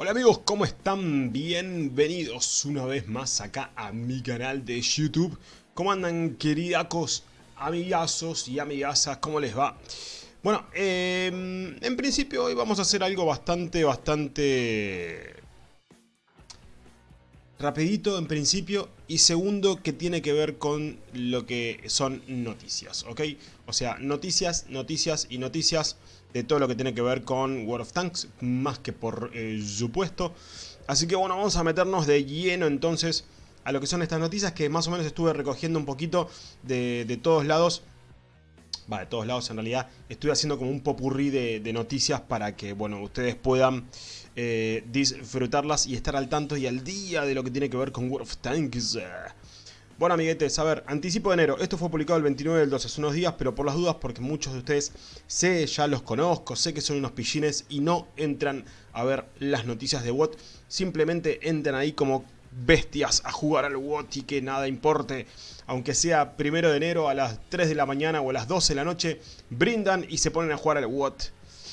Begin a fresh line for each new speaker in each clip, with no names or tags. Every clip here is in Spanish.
Hola amigos, ¿cómo están? Bienvenidos una vez más acá a mi canal de YouTube. ¿Cómo andan queridacos, amigazos y amigasas? ¿Cómo les va? Bueno, eh, en principio hoy vamos a hacer algo bastante, bastante... Rapidito en principio y segundo que tiene que ver con lo que son noticias, ¿ok? O sea, noticias, noticias y noticias de todo lo que tiene que ver con World of Tanks, más que por eh, supuesto. Así que bueno, vamos a meternos de lleno entonces a lo que son estas noticias que más o menos estuve recogiendo un poquito de, todos lados. Va, de todos lados en realidad. Estuve haciendo como un popurrí de, de noticias para que, bueno, ustedes puedan eh, disfrutarlas y estar al tanto y al día de lo que tiene que ver con World of Tanks. Bueno amiguetes, a ver, anticipo de enero, esto fue publicado el 29 del 12, hace unos días, pero por las dudas, porque muchos de ustedes sé, ya los conozco, sé que son unos pillines y no entran a ver las noticias de WOT, simplemente entran ahí como bestias a jugar al WOT y que nada importe, aunque sea primero de enero a las 3 de la mañana o a las 12 de la noche, brindan y se ponen a jugar al WOT.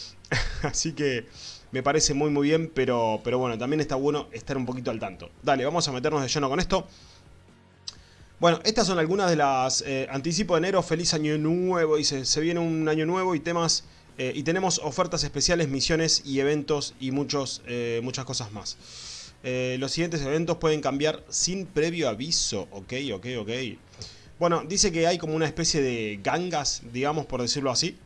Así que me parece muy muy bien, pero, pero bueno, también está bueno estar un poquito al tanto. Dale, vamos a meternos de lleno con esto. Bueno, estas son algunas de las... Eh, anticipo de enero, feliz año nuevo, dice, se viene un año nuevo y temas... Eh, y tenemos ofertas especiales, misiones y eventos y muchos, eh, muchas cosas más. los siguientes eventos pueden cambiar sin previo aviso, ok, ok, ok. Bueno, dice que hay como una especie de gangas, digamos por decirlo así.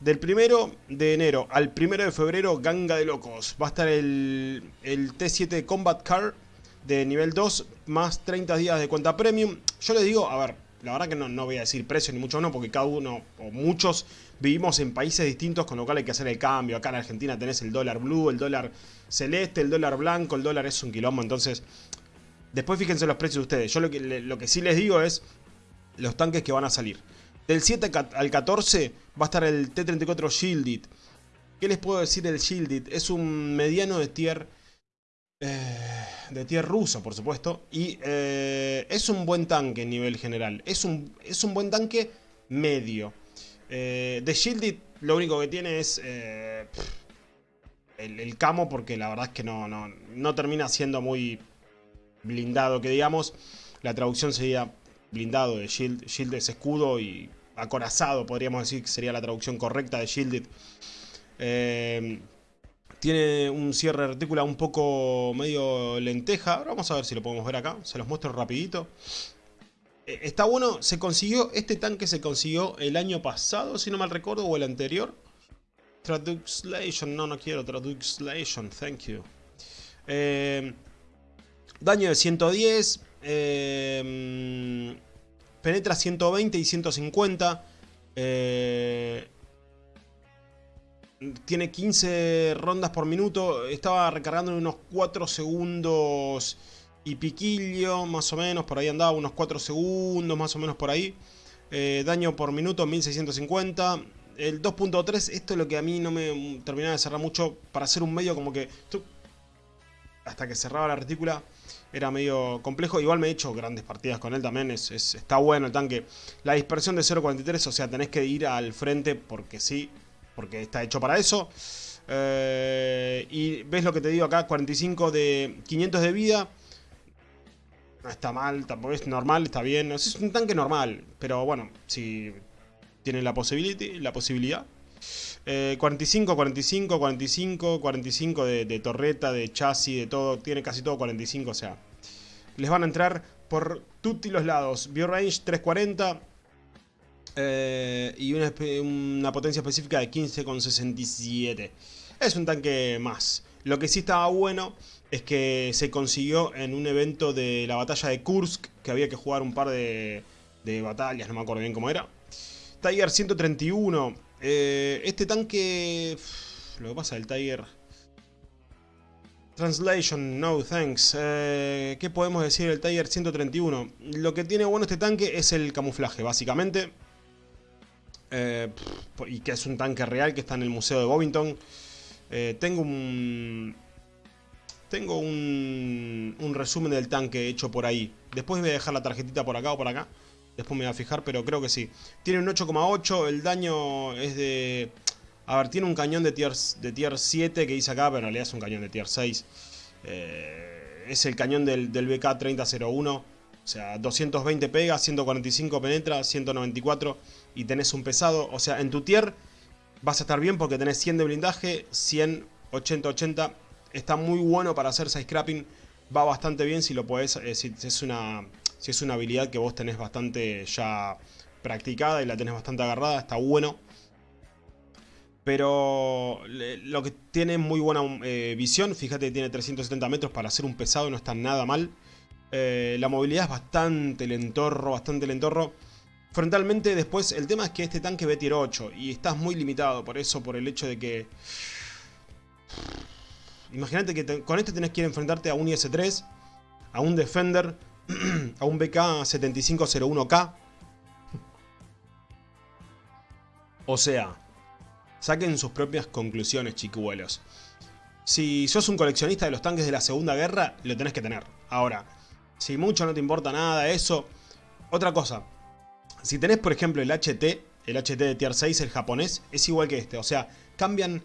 Del primero de enero al primero de febrero, ganga de locos. Va a estar el, el T7 Combat Car de nivel 2 más 30 días de cuenta premium. Yo les digo, a ver, la verdad que no, no voy a decir precio ni mucho no, porque cada uno o muchos vivimos en países distintos, con lo cual hay que hacer el cambio. Acá en Argentina tenés el dólar blue, el dólar celeste, el dólar blanco, el dólar es un quilombo, entonces... Después fíjense los precios de ustedes. Yo lo que, lo que sí les digo es los tanques que van a salir. Del 7 al 14 va a estar el T-34 Shielded. ¿Qué les puedo decir del Shielded? Es un mediano de tier eh, de tier ruso, por supuesto. Y eh, es un buen tanque en nivel general. Es un, es un buen tanque medio. Eh, de Shielded lo único que tiene es el, camo, porque la verdad es que no, no, termina siendo muy blindado, que digamos. La traducción sería blindado de Shield. Shield es escudo y acorazado, podríamos decir que sería la traducción correcta de Shielded. Tiene un cierre de retícula un poco medio lenteja. Vamos a ver si lo podemos ver acá. Se los muestro rapidito. Eh, está bueno, se consiguió, este tanque se consiguió el año pasado, si no mal recuerdo, o el anterior. Translation, no, no quiero Translation, thank you. Eh, daño de 110, eh, penetra 120 y 150. Eh, tiene 15 rondas por minuto. Estaba recargando en unos 4 segundos y piquillo, más o menos. Por ahí andaba unos 4 segundos, más o menos por ahí. Eh, daño por minuto, 1650. El 2.3, esto es lo que a mí no me terminaba de cerrar mucho. Para hacer un medio como que... Hasta que cerraba la retícula era medio complejo. Igual me he hecho grandes partidas con él también. Es, está bueno el tanque. La dispersión de 0.43, o sea, tenés que ir al frente porque sí porque está hecho para eso. Eh, y ves lo que te digo acá, 45 de 500 de vida. No está mal, tampoco es normal, está bien. Es un tanque normal, pero bueno, si tiene la, la posibilidad. 45, 45, 45, 45 de, torreta, de chasis, de todo. Tiene casi todo 45, o sea. Les van a entrar por tutti los lados. Bio range 340. Eh, y una, potencia específica de 15,67. Es un tanque más. Lo que sí estaba bueno es que se consiguió en un evento de la batalla de Kursk, que había que jugar un par de, batallas, no me acuerdo bien cómo era. Tiger 131. Eh, este tanque... Lo que pasa del Tiger... Translation, no thanks. Eh, ¿Qué podemos decir del Tiger 131? Lo que tiene bueno este tanque es el camuflaje, básicamente. Eh, y que es un tanque real que está en el Museo de Bovington. Eh, tengo un... Tengo un, resumen del tanque hecho por ahí. Después voy a dejar la tarjetita por acá o por acá. Después me voy a fijar, pero creo que sí. Tiene un 8,8, el daño es de A ver, tiene un cañón de tier, de tier 7 que dice acá, pero en realidad es un cañón de tier 6. Eh, es el cañón del, del BK-3001. O sea, 220 pega, 145 penetra, 194 y tenés un pesado. O sea, en tu tier vas a estar bien porque tenés 100 de blindaje, 100, 80, 80. Está muy bueno para hacer side scrapping. Va bastante bien si lo podés, eh, si, es una, si es una habilidad que vos tenés bastante ya practicada y la tenés bastante agarrada. Está bueno. Pero lo que tiene muy buena eh, visión, fíjate que tiene 370 metros para hacer un pesado, no está nada mal. Eh, la movilidad es bastante lentorro, bastante lentorro. Frontalmente después, el tema es que este tanque ve tier 8 y estás muy limitado por eso, por el hecho de que... Imagínate que con este tenés que ir a enfrentarte a un IS-3, a un Defender, a un BK-7501K. O sea, Saquen sus propias conclusiones, chicuelos. Si sos un coleccionista de los tanques de la Segunda Guerra, lo tenés que tener. Ahora, si mucho no te importa nada eso... Otra cosa, si tenés por ejemplo el HT, el HT de Tier 6, el japonés, es igual que este. O sea, cambian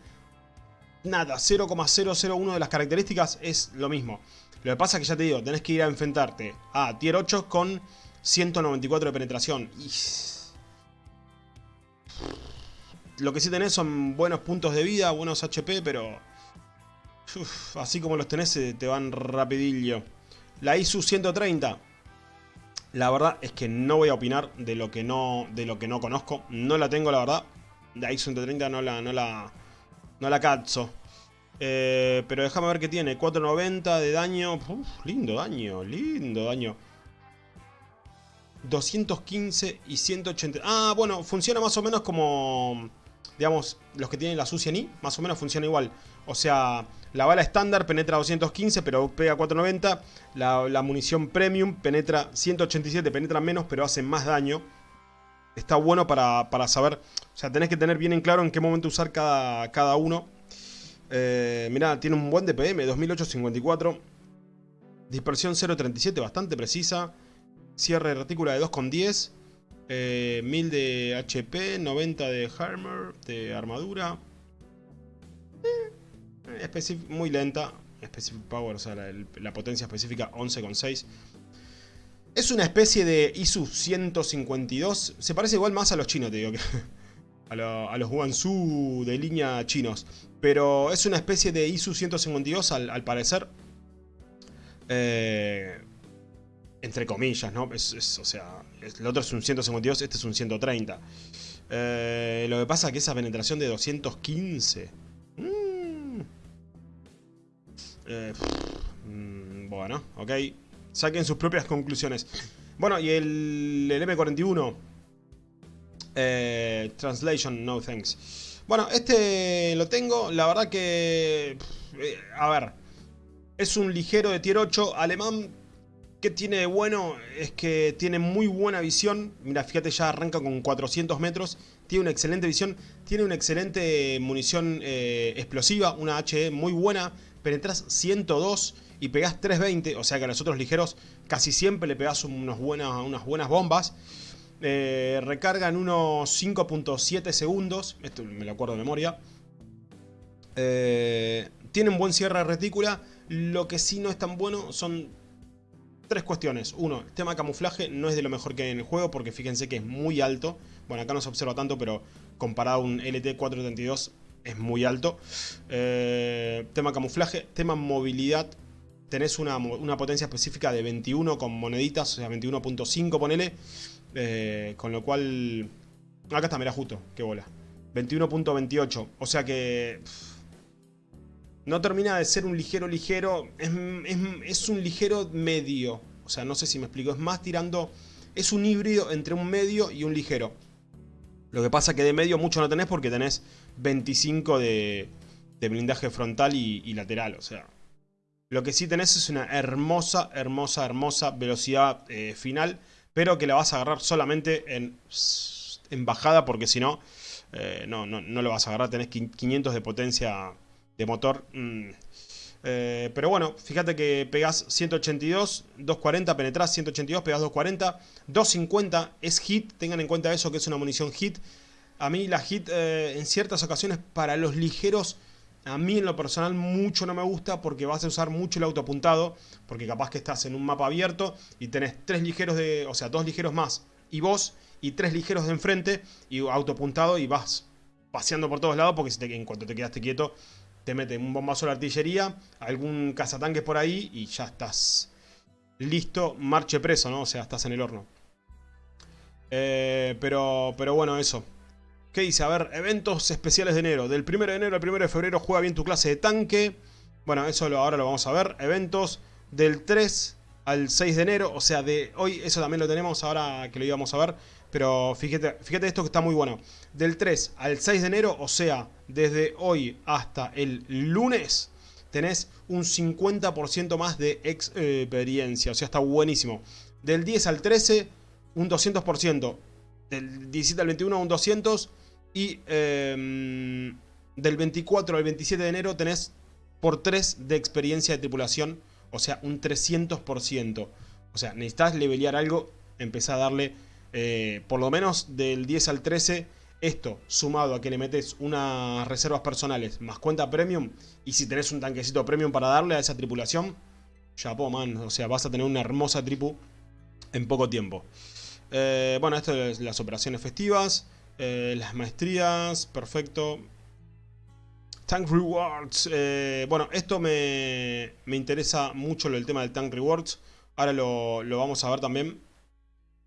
nada, 0,001 de las características es lo mismo. Lo que pasa es que ya te digo, tenés que ir a enfrentarte a Tier 8 con 194 de penetración. Y lo que sí tenés son buenos puntos de vida, buenos HP, pero... así como los tenés te van rapidillo. La ISU 130. La verdad es que no voy a opinar de lo que no, de lo que no conozco. No la tengo, la verdad. La ISU 130 no la, no la, no la. Eh, pero déjame ver qué tiene. 490 de daño. lindo daño, lindo daño. 215 y 180. Ah, bueno, funciona más o menos como digamos, los que tienen la sucia ni, más o menos funciona igual. O sea, la bala estándar penetra 215, pero pega 490. La, munición premium penetra 187, penetra menos, pero hace más daño. Está bueno para, saber, o sea, tenés que tener bien en claro en qué momento usar cada, cada uno. Eh, mirá, tiene un buen DPM, 2854. Dispersión 0.37, bastante precisa. Cierre de retícula de 2.10. 1000 eh, de HP, 90 de armor, de armadura. Eh, muy lenta. Specific Power, o sea, la, potencia específica 11,6. Es una especie de ISU 152. Se parece igual más a los chinos, te digo. Que a, los Wansu de línea chinos. Pero es una especie de ISU 152 al, al parecer. Eh, entre comillas, ¿no? O sea, el otro es un 152, este es un 130. Eh, lo que pasa es que esa penetración de 215... Mm, eh, mm, bueno, ok. Saquen sus propias conclusiones. Bueno, y el, el M41... Eh, translation, no thanks. Bueno, este lo tengo. La verdad que... a ver. Es un ligero de tier 8 alemán ¿Qué tiene de bueno? Es que tiene muy buena visión. Mira, fíjate, ya arranca con 400 metros. Tiene una excelente visión. Tiene una excelente munición eh, explosiva. Una HE muy buena. Penetras 102 y pegás 320. O sea que a los otros ligeros casi siempre le pegás unas buenas, unas buenas bombas. Eh, recarga en unos 5.7 segundos. Esto me lo acuerdo de memoria. Eh, tiene un buen cierre de retícula. Lo que sí no es tan bueno son tres cuestiones. Uno, tema camuflaje no es de lo mejor que hay en el juego porque fíjense que es muy alto. Bueno, acá no se observa tanto, pero comparado a un LT-432 es muy alto. Eh, tema camuflaje, tema movilidad. Tenés una, potencia específica de 21 con moneditas, o sea, 21.5 ponele. Eh, con lo cual... Acá está, mira justo, qué bola. 21.28, o sea que... No termina de ser un ligero ligero, es, un ligero medio. O sea, no sé si me explico, es más tirando... Es un híbrido entre un medio y un ligero. Lo que pasa que de medio mucho no tenés porque tenés 25 de, blindaje frontal y, lateral, o sea... Lo que sí tenés es una hermosa, hermosa, hermosa velocidad eh, final, pero que la vas a agarrar solamente en, bajada porque si no, eh, no, no, no lo vas a agarrar, tenés 500 de potencia de motor. Mm. Eh, pero bueno, fíjate que pegás 182, 240, penetrás 182, pegás 240, 250 es hit, tengan en cuenta eso que es una munición hit. A mí la hit eh, en ciertas ocasiones para los ligeros, a mí en lo personal mucho no me gusta porque vas a usar mucho el autoapuntado, porque capaz que estás en un mapa abierto y tenés tres ligeros de, o sea, dos ligeros más y vos y tres ligeros de enfrente y autoapuntado y vas paseando por todos lados porque si en cuanto te quedaste quieto te mete un bombazo de artillería, algún cazatanques por ahí y ya estás listo, marche preso, ¿no? O sea, estás en el horno. Eh, pero, pero bueno, eso. ¿Qué dice? A ver, eventos especiales de enero. Del 1 de enero al 1 de febrero juega bien tu clase de tanque. Bueno, eso ahora lo vamos a ver. Eventos del 3 al 6 de enero. O sea, de hoy, eso también lo tenemos ahora que lo íbamos a ver. Pero fíjate, esto que está muy bueno. Del 3 al 6 de enero, o sea, desde hoy hasta el lunes, tenés un 50% más de experiencia. O sea, está buenísimo. Del 10 al 13, un 200%. Del 17 al 21, un 200%. Y em, del 24 al 27 de enero tenés por 3 de experiencia de tripulación. O sea, un 300%. O sea, necesitas levelear algo, empezá a darle eh, por lo menos del 10 al 13, esto sumado a que le metes unas reservas personales más cuenta premium, y si tenés un tanquecito premium para darle a esa tripulación, po man, o sea, vas a tener una hermosa tripu en poco tiempo. Eh, bueno, esto es las operaciones festivas, eh, las maestrías, perfecto. Tank Rewards, bueno, esto me, me, interesa mucho el tema del Tank Rewards, ahora lo, lo vamos a ver también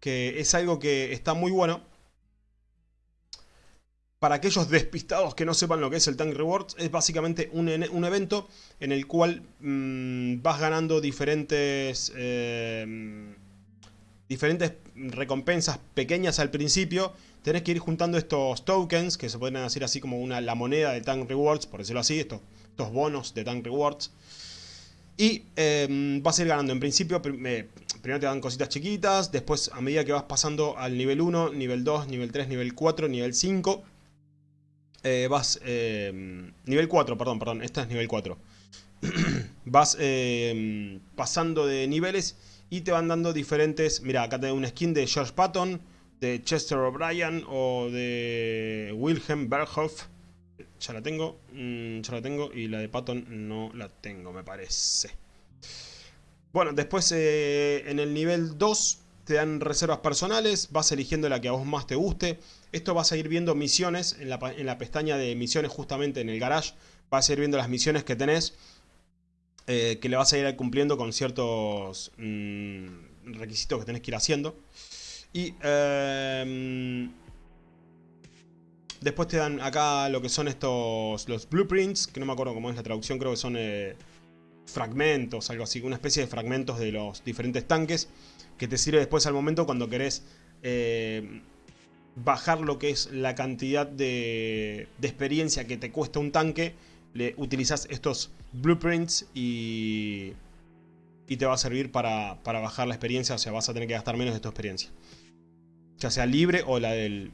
que es algo que está muy bueno. Para aquellos despistados que no sepan lo que es el Tank Rewards, es básicamente un, evento en el cual mm, vas ganando diferentes, eh, diferentes recompensas pequeñas al principio. Tenés que ir juntando estos tokens, que se pueden decir así como una, la moneda de Tank Rewards, por decirlo así, estos, estos bonos de Tank Rewards. Y eh, vas a ir ganando. En principio, primero te dan cositas chiquitas, después a medida que vas pasando al nivel 1, nivel 2, nivel 3, nivel 4, nivel 5, eh, vas... Eh, nivel 4, perdón, perdón, esta es nivel 4. vas eh, pasando de niveles y te van dando diferentes... Mira, acá tengo una skin de George Patton, de Chester O'Brien o de Wilhelm Berghoff. Ya la tengo, mm, ya la tengo y la de Patton no la tengo, me parece. Bueno, después eh, en el nivel 2 te dan reservas personales, vas eligiendo la que a vos más te guste. Esto vas a ir viendo misiones en la, pestaña de misiones justamente en el garage. Vas a ir viendo las misiones que tenés, eh, que le vas a ir cumpliendo con ciertos mm, requisitos que tenés que ir haciendo. Y em, después te dan acá lo que son estos, los blueprints, que no me acuerdo cómo es la traducción, creo que son... Eh, fragmentos, algo así, una especie de fragmentos de los diferentes tanques que te sirve después al momento cuando querés eh, bajar lo que es la cantidad de, experiencia que te cuesta un tanque, le utilizas estos blueprints y, y te va a servir para, para, bajar la experiencia, o sea, vas a tener que gastar menos de tu experiencia. Ya sea libre o la del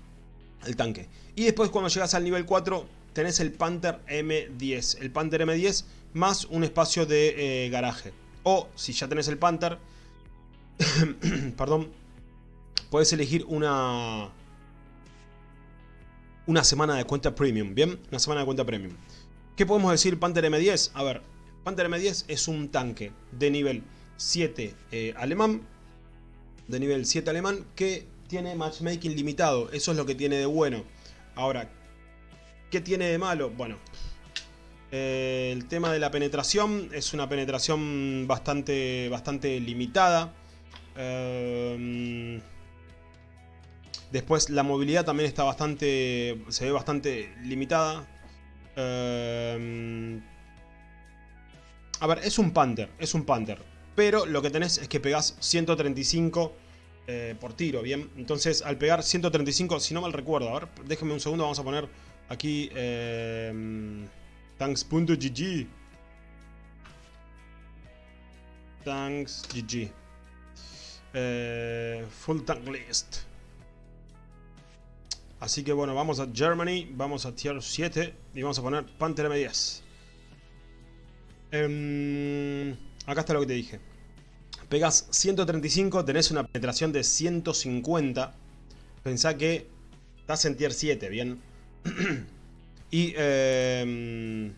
el tanque. Y después cuando llegas al nivel 4 tenés el Panther M10. El Panther M10 más un espacio de eh, garaje. O si ya tenés el Panther, perdón, puedes elegir una una semana de cuenta premium, ¿bien? Una semana de cuenta premium. ¿Qué podemos decir Panther M10? A ver, Panther M10 es un tanque de nivel 7 eh, alemán, de nivel 7 alemán, que tiene matchmaking limitado. Eso es lo que tiene de bueno. Ahora, ¿qué tiene de malo? Bueno, eh, el tema de la penetración es una penetración bastante, bastante limitada. Eh, después la movilidad también está bastante, se ve bastante limitada. Eh, a ver, es un Panther, es un Panther. Pero lo que tenés es que pegás 135 por tiro, ¿bien? Entonces al pegar 135, si no mal recuerdo, a ver, déjenme un segundo, vamos a poner aquí... Thanks.gg. Thanks GG. Eh, full tank list. Así que bueno, vamos a Germany, vamos a tier 7 y vamos a poner Panther M10. Em, acá está lo que te dije. Pegas 135, tenés una penetración de 150. Pensá que Estás en tier 7, bien. y em,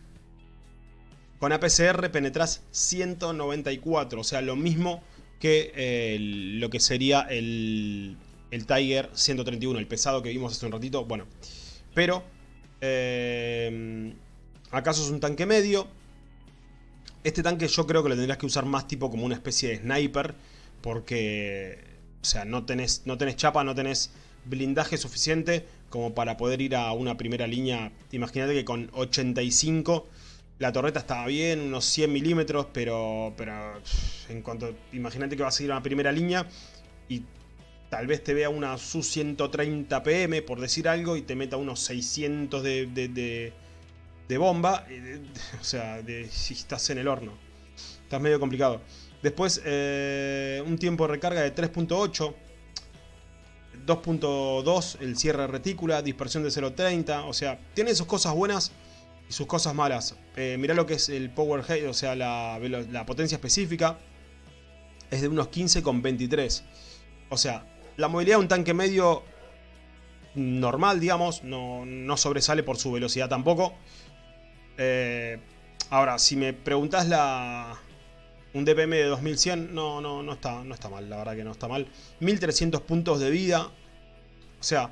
con APCR penetras 194, o sea, lo mismo que eh, lo que sería el, el Tiger 131, el pesado que vimos hace un ratito. Bueno, pero eh, acaso es un tanque medio. Este tanque yo creo que lo tendrías que usar más tipo como una especie de sniper. Porque, o sea, no tenés, no chapa, no tenés blindaje suficiente como para poder ir a una primera línea. Imagínate que con 85 la torreta estaba bien, unos 100 milímetros, pero, pero en cuanto... Imagínate que vas a ir a una primera línea y tal vez te vea una Su-130 PM, por decir algo, y te meta unos 600 de, de, bomba. O sea, si estás en el horno. Estás medio complicado. Después, eh, un tiempo de recarga de 3.8. 2.2 el cierre retícula, dispersión de 0.30, o sea, tiene sus cosas buenas y sus cosas malas. Eh, mirá lo que es el power height, o sea, la, la potencia específica, es de unos 15,23. O sea, la movilidad de un tanque medio normal, digamos, no, sobresale por su velocidad tampoco. Eh, ahora, si me preguntas la, un DPM de 2100, no, no, no, está, no está mal, la verdad que no está mal. 1300 puntos de vida. O sea,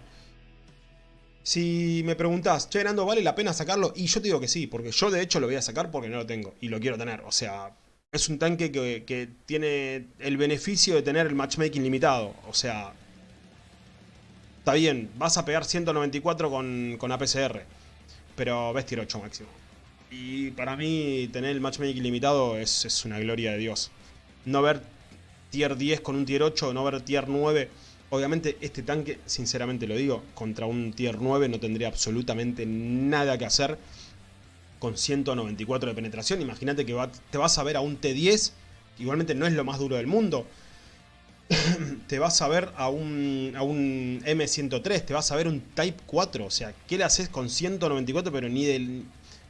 si me preguntas, che, Nando, ¿vale la pena sacarlo? Y yo te digo que sí, porque yo de hecho lo voy a sacar porque no lo tengo y lo quiero tener. O sea, es un tanque que, tiene el beneficio de tener el matchmaking limitado. O sea, está bien, vas a pegar 194 con, con APCR, pero ves tier 8 máximo. Y para mí tener el matchmaking limitado es, es una gloria de Dios. No ver tier 10 con un tier 8, no ver tier 9... Obviamente este tanque, sinceramente lo digo, contra un tier 9 no tendría absolutamente nada que hacer con 194 de penetración. Imagínate que te vas a ver a un T10, igualmente no es lo más duro del mundo. te vas a ver a un, a un M103, te vas a ver un Type 4. O sea, ¿qué le haces con 194 pero ni del...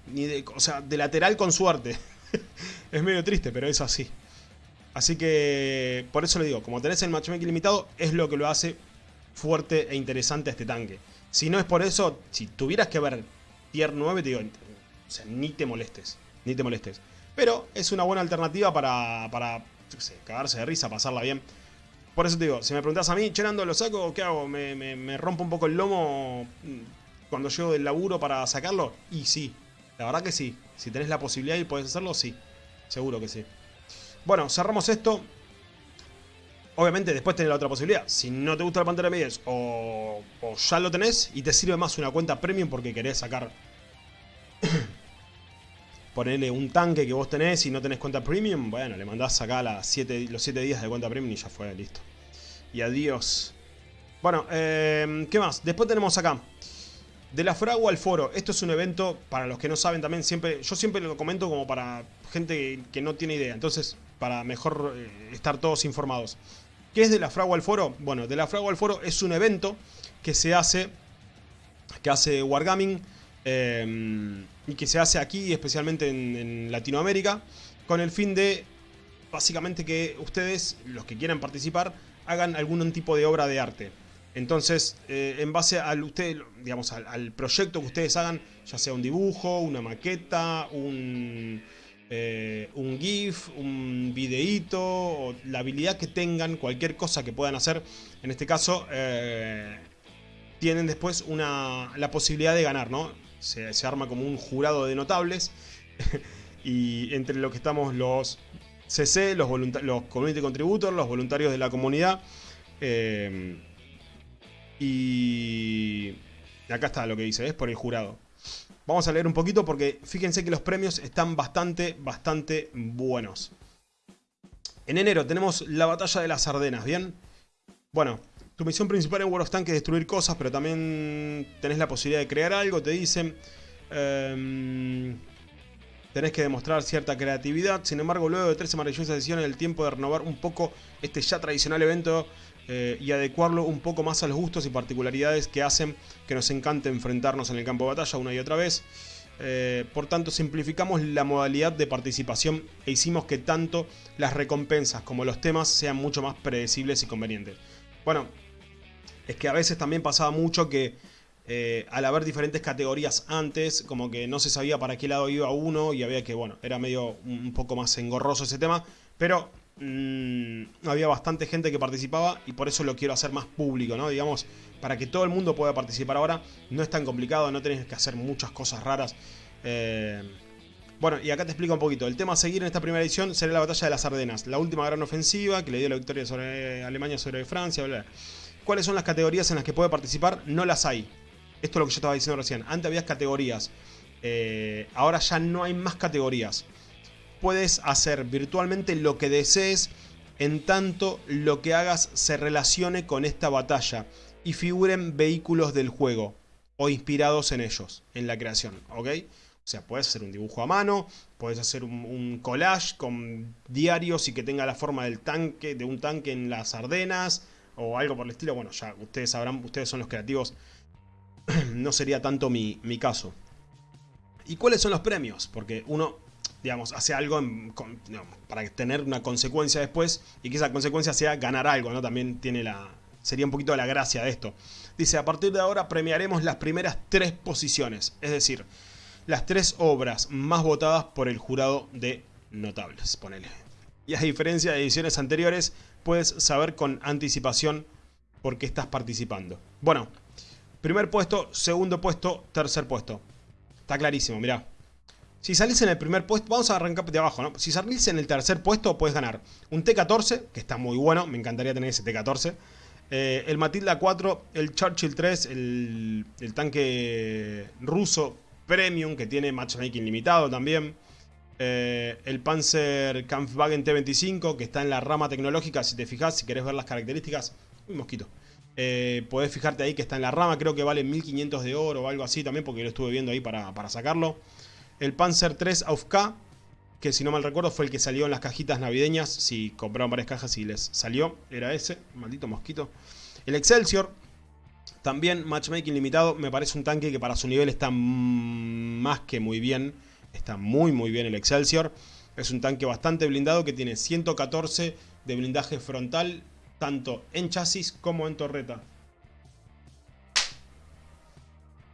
Ni de, o sea, de lateral con suerte. es medio triste, pero es así. Así que, por eso le digo, como tenés el matchmaking limitado, es lo que lo hace fuerte e interesante a este tanque. Si no es por eso, si tuvieras que ver tier 9, te digo, o sea, ni te molestes. Ni te molestes. Pero es una buena alternativa para, para sé, cagarse de risa, pasarla bien. Por eso te digo, si me preguntas a mí, Cherando, ¿lo saco o qué hago? ¿Me, rompo un poco el lomo cuando llego del laburo para sacarlo? Y sí, la verdad que sí. Si tenés la posibilidad y podés hacerlo, sí. Seguro que sí. Bueno, cerramos esto. Obviamente después tenés la otra posibilidad. Si no te gusta la pantalla de medias o, o ya lo tenés y te sirve más una cuenta premium porque querés sacar ponerle un tanque que vos tenés y no tenés cuenta premium, bueno, le mandás acá los 7 días de cuenta premium y ya fue, listo. Y adiós. Bueno, eh, ¿qué más? Después tenemos acá. De la fragua al foro. Esto es un evento, para los que no saben también, siempre yo siempre lo comento como para gente que no tiene idea. Entonces, para mejor eh, estar todos informados. ¿Qué es de la fragua al foro? Bueno, de la fragua al foro es un evento que se hace, que hace Wargaming Em, y que se hace aquí, especialmente en, Latinoamérica, con el fin de, básicamente, que ustedes, los que quieran participar, hagan algún tipo de obra de arte. Entonces, eh, en base al, usted, digamos, al, proyecto que ustedes hagan, ya sea un dibujo, una maqueta, un, eh, un GIF, un videíto, o la habilidad que tengan, cualquier cosa que puedan hacer, en este caso, eh, tienen después una, la posibilidad de ganar, ¿no? se, arma como un jurado de notables. y entre lo que estamos los CC, los, los Community Contributors, los voluntarios de la comunidad. Y acá está lo que dice, es por el jurado. Vamos a leer un poquito porque fíjense que los premios están bastante, bastante buenos. En enero tenemos la batalla de las Ardenas, ¿bien? Bueno, tu misión principal en World of Tanks es destruir cosas, pero también tenés la posibilidad de crear algo, te dicen. Em, tenés que demostrar cierta creatividad. Sin embargo, luego de 13 maravillosas sesiones, el tiempo de renovar un poco este ya tradicional evento eh, y adecuarlo un poco más a los gustos y particularidades que hacen que nos encante enfrentarnos en el campo de batalla una y otra vez. Eh, por tanto, simplificamos la modalidad de participación e hicimos que tanto las recompensas como los temas sean mucho más predecibles y convenientes. Bueno, es que a veces también pasaba mucho que eh, al haber diferentes categorías antes, como que no se sabía para qué lado iba uno y había que, bueno, era medio un poco más engorroso ese tema, pero mmm, había bastante gente que participaba y por eso lo quiero hacer más público, ¿no? Digamos, para que todo el mundo pueda participar ahora, no es tan complicado, no tenés que hacer muchas cosas raras. Eh, bueno, y acá te explico un poquito. El tema a seguir en esta primera edición será la batalla de las Ardenas, la última gran ofensiva que le dio la victoria sobre Alemania sobre Francia. ¿Cuáles son las categorías en las que puede participar? No las hay. Esto es lo que yo estaba diciendo recién. Antes había categorías. Eh, ahora ya no hay más categorías. Puedes hacer virtualmente lo que desees en tanto lo que hagas se relacione con esta batalla y figuren vehículos del juego o inspirados en ellos, en la creación, ¿ok? O sea, puedes hacer un dibujo a mano, puedes hacer un, collage con diarios y que tenga la forma del tanque, de un tanque en las Ardenas o algo por el estilo. Bueno, ya ustedes sabrán, ustedes son los creativos no sería tanto mi, caso. ¿Y cuáles son los premios? Porque uno, digamos, hace algo para tener una consecuencia después y que esa consecuencia sea ganar algo, ¿no? También tiene la... Sería un poquito la gracia de esto. Dice, a partir de ahora premiaremos las primeras tres posiciones, es decir, las tres obras más votadas por el jurado de notables, ponele. Y a diferencia de ediciones anteriores, puedes saber con anticipación por qué estás participando. Bueno, Primer puesto, segundo puesto, tercer puesto. Está clarísimo, mirá. Si salís en el primer puesto, vamos a arrancar de abajo, ¿no? Si salís en el tercer puesto, puedes ganar un T-14, que está muy bueno, me encantaría tener ese T-14. Eh, el Matilda 4, el Churchill 3, el, tanque ruso Premium, que tiene matchmaking limitado también. Eh, el Panzer Kampfwagen T-25, que está en la rama tecnológica, si te fijas, si querés ver las características. Uy, mosquito. Eh, podés fijarte ahí que está en la rama, creo que vale 1500 de oro o algo así también, porque lo estuve viendo ahí para, para sacarlo. El Panzer 3 AUFK, que si no mal recuerdo fue el que salió en las cajitas navideñas, si compraron varias cajas y les salió, era ese, maldito mosquito. El Excelsior, también matchmaking limitado, me parece un tanque que para su nivel está más que muy bien, está muy muy bien el Excelsior. Es un tanque bastante blindado que tiene 114 de blindaje frontal tanto en chasis como en torreta.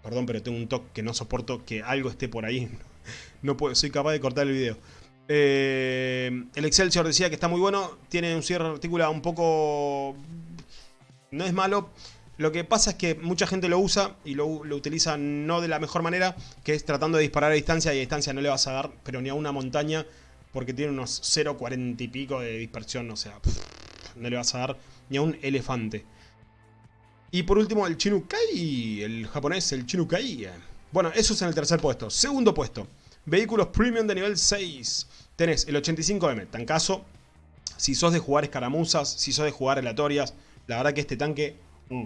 Perdón, pero tengo un toque que no soporto que algo esté por ahí. No puedo, soy capaz de cortar el video. Eh, el Excelsior decía que está muy bueno. Tiene un cierre articulado un poco... No es malo. Lo que pasa es que mucha gente lo usa y lo, lo, utiliza no de la mejor manera, que es tratando de disparar a distancia y a distancia no le vas a dar, pero ni a una montaña, porque tiene unos 0.40 y pico de dispersión, o sea, no le vas a dar ni a un elefante. Y por último el Chinukai, el japonés, el Chinukai. Bueno, eso es en el tercer puesto. Segundo puesto, vehículos premium de nivel 6. Tenés el 85M, tancazo. Si sos de jugar escaramuzas, si sos de jugar aleatorias, la verdad que este tanque... Mm,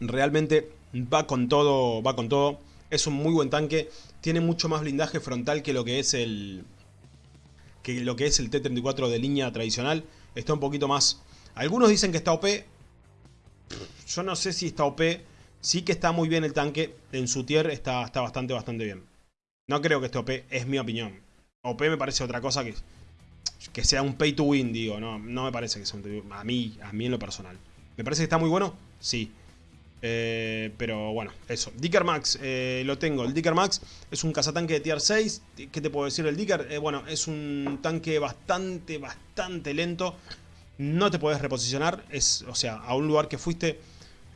realmente va con todo, va con todo. Es un muy buen tanque. Tiene mucho más blindaje frontal que lo que es el, que lo que es el T-34 de línea tradicional. Está un poquito más... Algunos dicen que está OP. Yo no sé si está OP. Sí que está muy bien el tanque. En su tier está, está bastante, bastante bien. No creo que esté OP, es mi opinión. OP me parece otra cosa que, que sea un pay to win, digo. No, no me parece que sea un A mí, a mí en lo personal. ¿Me parece que está muy bueno? Sí. Eh, pero bueno, eso. Dicker Max, eh, lo tengo. El Dicker Max es un cazatanque de tier 6. ¿Qué te puedo decir del Dicker? Eh, bueno, es un tanque bastante, bastante lento. No te puedes reposicionar. Es, o sea, a un lugar que fuiste.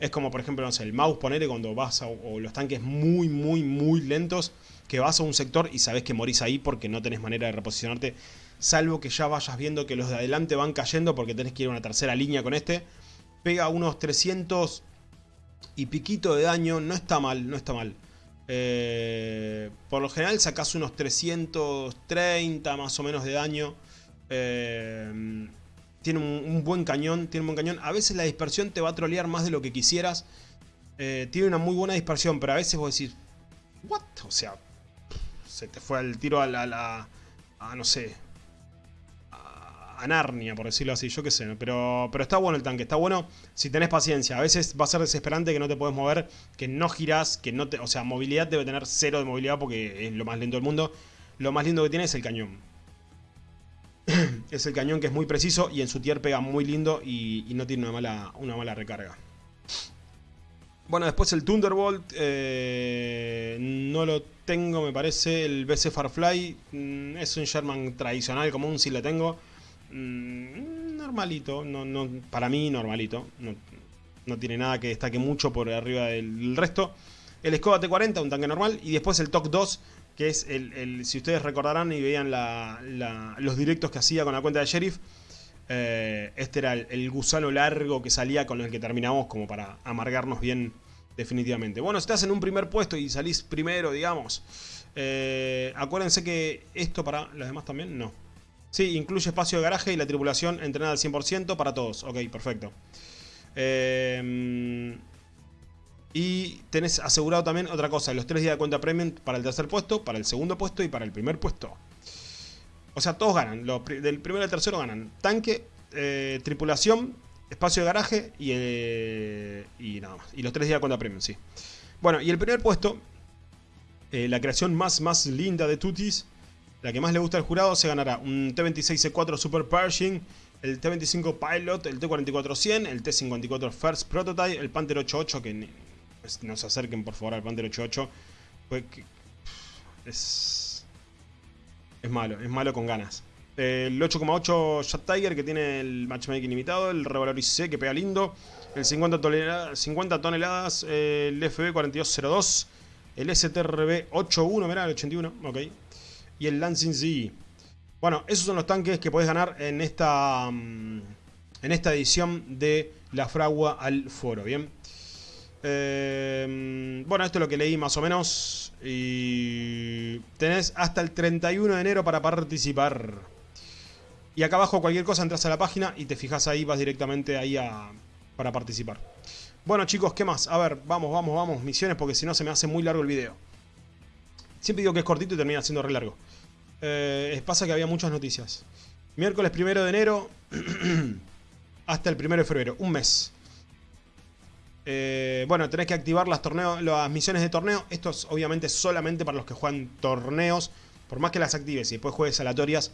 Es como, por ejemplo, no sé, el mouse, ponele cuando vas o los tanques muy, muy, muy lentos. Que vas a un sector y sabes que morís ahí porque no tenés manera de reposicionarte. Salvo que ya vayas viendo que los de adelante van cayendo porque tenés que ir a una tercera línea con este. Pega unos 300 y piquito de daño, no está mal, no está mal. Eh, por lo general sacas unos 330 más o menos de daño. Eh, tiene un, buen cañón, tiene un buen cañón. A veces la dispersión te va a trolear más de lo que quisieras. Eh, tiene una muy buena dispersión, pero a veces vos decís, ¿what? O sea, se te fue el tiro a la, a no sé, a Narnia, por decirlo así, yo qué sé. Pero, pero está bueno el tanque, está bueno si tenés paciencia. A veces va a ser desesperante que no te puedes mover, que no girás, que no te... O sea, movilidad debe tener cero de movilidad porque es lo más lento del mundo. Lo más lindo que tiene es el cañón. es el cañón que es muy preciso y en su tier pega muy lindo y, no tiene una mala, una mala recarga. Bueno, después el Thunderbolt, eh, no lo tengo, me parece. El BC Farfly mm, es un Sherman tradicional, común, si lo tengo. Mm, normalito, no, no, para mí normalito. No, no, tiene nada que destaque mucho por arriba del resto. El Skoda T40, un tanque normal. Y después el TOC 2, que es el, si ustedes recordarán y veían los directos que hacía con la cuenta de Sheriff. Eh, este era el, gusano largo que salía con el que terminamos como para amargarnos bien definitivamente. Bueno, si estás en un primer puesto y salís primero, digamos, eh, acuérdense que esto para los demás también, no. Sí, incluye espacio de garaje y la tripulación entrenada al 100% para todos. Ok, perfecto. Eh, y tenés asegurado también otra cosa, los tres días de cuenta premium para el tercer puesto, para el segundo puesto y para el primer puesto. O sea, todos ganan. del primero al tercero ganan. Tanque, eh, tripulación, espacio de garaje y, eh, y nada más. Y los tres días de cuenta premium, sí. Bueno, y el primer puesto, eh, la creación más, más linda de Tutis, la que más le gusta al jurado, se ganará un T26C4 Super Pershing, el T25 Pilot, el T44-100, el T54 First Prototype, el Panther 88, que no se acerquen por favor al Panther 88, es es malo, es malo con ganas. El 8,8 Shot Tiger que tiene el matchmaking limitado, el Revalor IC que pega lindo, el 50, toneladas, 50 toneladas el FB 4202, el STRB 81, mirá, el 81, ok. Y el Lancing Z. Bueno, esos son los tanques que podés ganar en esta, mm, en esta edición de la fragua al foro, ¿bien? Eh, bueno, esto es lo que leí más o menos. Y tenés hasta el 31 de enero para participar. Y acá abajo cualquier cosa entras a la página y te fijas ahí, vas directamente ahí a, para participar. Bueno chicos, ¿qué más? A ver, vamos, vamos, vamos, misiones porque si no se me hace muy largo el video. Siempre digo que es cortito y termina siendo re largo. Eh, pasa que había muchas noticias. Miércoles 1 de enero hasta el 1 de febrero, un mes. Eh, bueno, tenés que activar las, misiones de torneo. Esto es obviamente solamente para los que juegan torneos. Por más que las actives y después juegues aleatorias,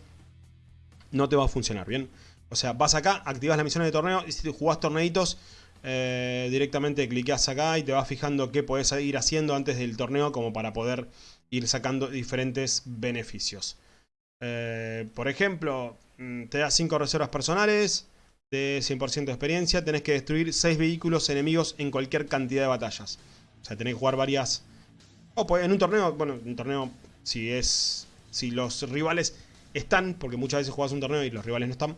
no te va a funcionar, ¿bien? O sea, vas acá, activas las misiones de torneo y si jugás torneitos, eh, directamente cliqueas acá y te vas fijando qué podés ir haciendo antes del torneo como para poder ir sacando diferentes beneficios. Eh, por ejemplo, mm, te da 5 reservas personales, de 100% de experiencia, tenés que destruir 6 vehículos enemigos en cualquier cantidad de batallas. O sea, tenés que jugar varias... O pues, en un torneo, bueno, en un torneo, si es... Si los rivales están, porque muchas veces juegas un torneo y los rivales no están,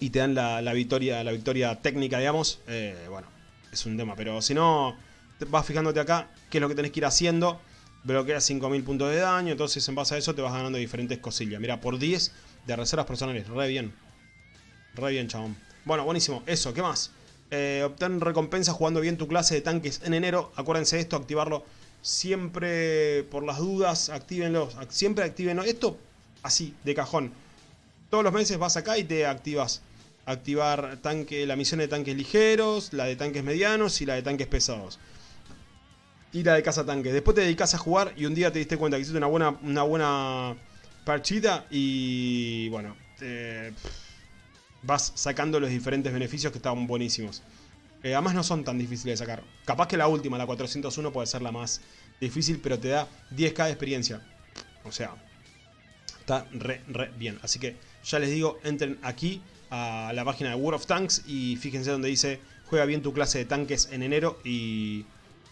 y te dan la, victoria la victoria técnica, digamos, eh, bueno, es un tema. Pero si no, vas fijándote acá qué es lo que tenés que ir haciendo, bloqueas 5000 puntos de daño, entonces en base a eso te vas ganando diferentes cosillas. Mira, por 10 de reservas personales, re bien. Re bien, chabón. Bueno, buenísimo. Eso, ¿qué más? Eh, obtén recompensa jugando bien tu clase de tanques en enero. Acuérdense de esto, activarlo siempre por las dudas. Actívenlo. Siempre actívenlo. Esto así, de cajón. Todos los meses vas acá y te activas. Activar tanque, la misión de tanques ligeros, la de tanques medianos y la de tanques pesados. Y la de caza tanques. Después te dedicas a jugar y un día te diste cuenta que hiciste una buena, una buena partida y bueno, eh, vas sacando los diferentes beneficios que estaban buenísimos. Eh, además no son tan difíciles de sacar. Capaz que la última, la 401, puede ser la más difícil, pero te da 10k de experiencia. O sea, está re, re bien. Así que ya les digo, entren aquí a la página de World of Tanks y fíjense donde dice juega bien tu clase de tanques en enero y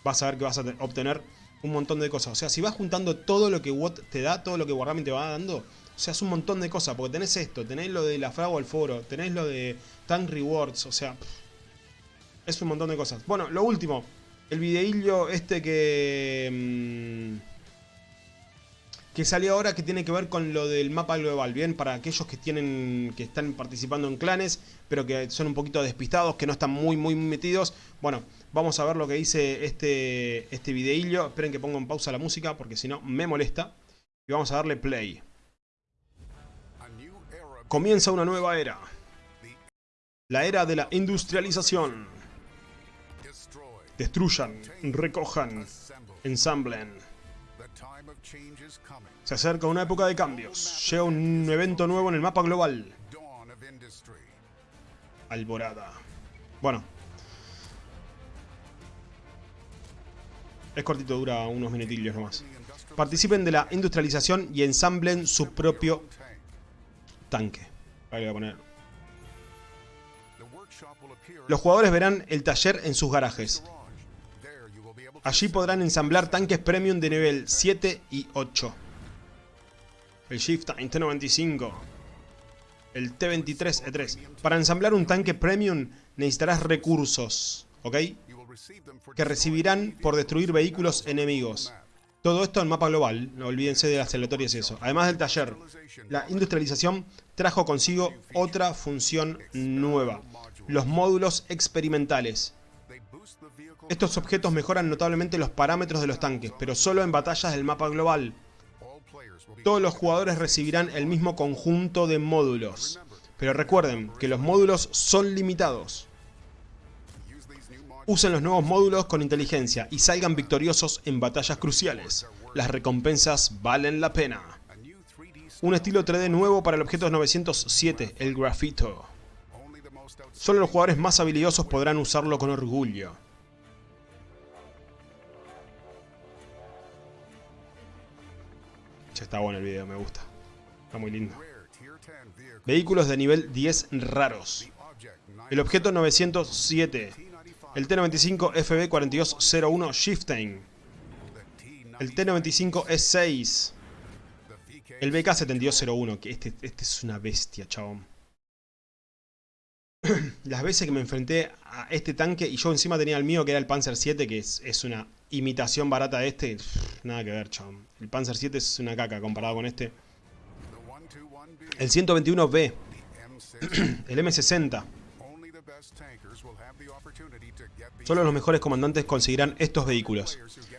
vas a ver que vas a obtener un montón de cosas. O sea, si vas juntando todo lo que WOT te da, todo lo que Wargaming te va dando, o sea, es un montón de cosas, porque tenés esto, tenés lo de la fragua al foro, tenés lo de Tank Rewards, o sea, es un montón de cosas. Bueno, lo último, el videillo este que... Mm, que salió ahora que tiene que ver con lo del mapa global, ¿bien? Para aquellos que tienen que están participando en clanes, pero que son un poquito despistados, que no están muy, muy metidos. Bueno, vamos a ver lo que dice este, este videillo. Esperen que ponga en pausa la música, porque si no me molesta. Y vamos a darle play. Comienza una nueva era. La era de la industrialización. Destruyan, recojan, ensamblen. Se acerca una época de cambios. Llega un evento nuevo en el mapa global. Alborada. Bueno. Es cortito, dura unos minutillos nomás. Participen de la industrialización y ensamblen su propio tanque. Ahí voy a poner. Los jugadores verán el taller en sus garajes. Allí podrán ensamblar tanques premium de nivel 7 y 8. El Shift T95. El T23E3. Para ensamblar un tanque premium necesitarás recursos, ¿ok? Que recibirán por destruir vehículos enemigos. Todo esto en mapa global, no olvídense de las aleatorias y eso. Además del taller, la industrialización trajo consigo otra función nueva. Los módulos experimentales. Estos objetos mejoran notablemente los parámetros de los tanques, pero solo en batallas del mapa global. Todos los jugadores recibirán el mismo conjunto de módulos. Pero recuerden que los módulos son limitados. Usen los nuevos módulos con inteligencia y salgan victoriosos en batallas cruciales. Las recompensas valen la pena. Un estilo 3D nuevo para el objeto 907, el grafito. Solo los jugadores más habilidosos podrán usarlo con orgullo. Ya está bueno el video, me gusta. Está muy lindo. Vehículos de nivel 10 raros. El objeto 907 el T-95 FB4201 Shifting, el T-95 E6, el BK-7201, que este, este es una bestia, chabón. Las veces que me enfrenté a este tanque y yo encima tenía el mío que era el Panzer 7, que es, es una imitación barata de este, nada que ver, chabón. El Panzer 7 es una caca comparado con este. El 121B, el M60. Solo los mejores comandantes conseguirán estos vehículos.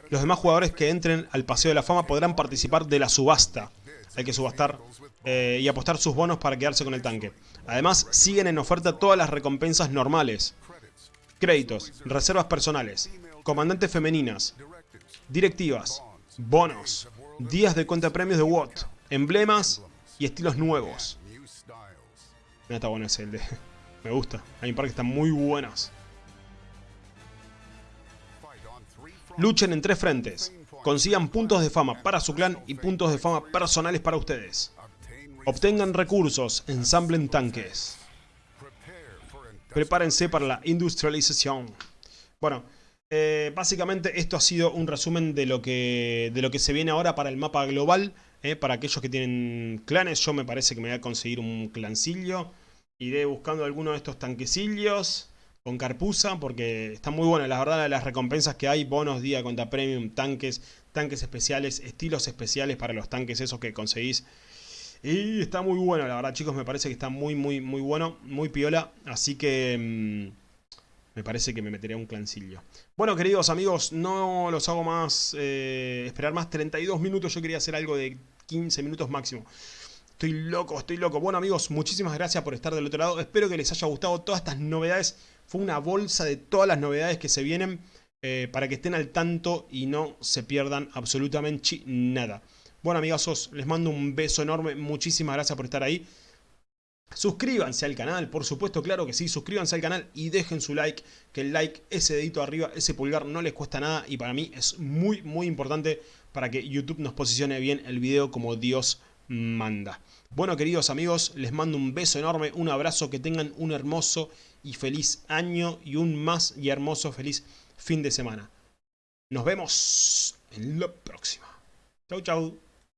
Los demás jugadores que entren al Paseo de la Fama podrán participar de la subasta. Hay que subastar eh, y apostar sus bonos para quedarse con el tanque. Además, siguen en oferta todas las recompensas normales. Créditos, reservas personales, comandantes femeninas, directivas, bonos, días de cuenta premios de WOT, emblemas y estilos nuevos. Mira, está bueno ese, el de... Me gusta. Hay un par que están muy buenas. Luchen en tres frentes. Consigan puntos de fama para su clan y puntos de fama personales para ustedes. Obtengan recursos, ensamblen tanques. Prepárense para la industrialización. Bueno, eh, básicamente esto ha sido un resumen de lo que, de lo que se viene ahora para el mapa global. Eh, para aquellos que tienen clanes, yo me parece que me voy a conseguir un clancillo. Iré buscando alguno de estos tanquecillos con Carpusa porque está muy bueno. La verdad, las recompensas que hay, bonos, día contra premium, tanques, tanques especiales, estilos especiales para los tanques esos que conseguís. Y está muy bueno, la verdad chicos, me parece que está muy, muy, muy bueno, muy piola. Así que mm, me parece que me meteré un clancillo. Bueno, queridos amigos, no los hago más, eh, esperar más 32 minutos. Yo quería hacer algo de 15 minutos máximo. Estoy loco, estoy loco. Bueno amigos, muchísimas gracias por estar del otro lado. Espero que les haya gustado todas estas novedades. Fue una bolsa de todas las novedades que se vienen eh, para que estén al tanto y no se pierdan absolutamente nada. Bueno amigos, les mando un beso enorme. Muchísimas gracias por estar ahí. Suscríbanse al canal, por supuesto, claro que sí. Suscríbanse al canal y dejen su like. Que el like, ese dedito arriba, ese pulgar no les cuesta nada. Y para mí es muy, muy importante para que YouTube nos posicione bien el video como Dios manda. Bueno, queridos amigos, les mando un beso enorme, un abrazo, que tengan un hermoso y feliz año y un más y hermoso feliz fin de semana. Nos vemos en la próxima. Chau, chau.